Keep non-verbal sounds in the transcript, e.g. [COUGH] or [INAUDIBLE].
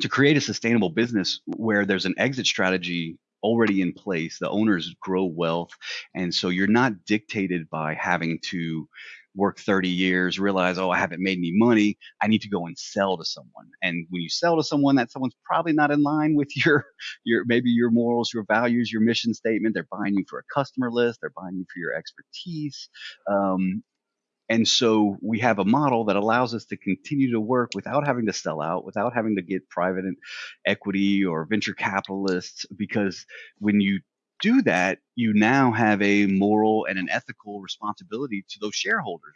to create a sustainable business where there's an exit strategy already in place, the owners grow wealth, and so you're not dictated by having to work 30 years, realize, oh, I haven't made any money. I need to go and sell to someone. And when you sell to someone, that someone's probably not in line with [LAUGHS] your, your maybe your morals, your values, your mission statement. They're buying you for a customer list. They're buying you for your expertise. Um, and so we have a model that allows us to continue to work without having to sell out, without having to get private equity or venture capitalists, because when you do that, you now have a moral and an ethical responsibility to those shareholders,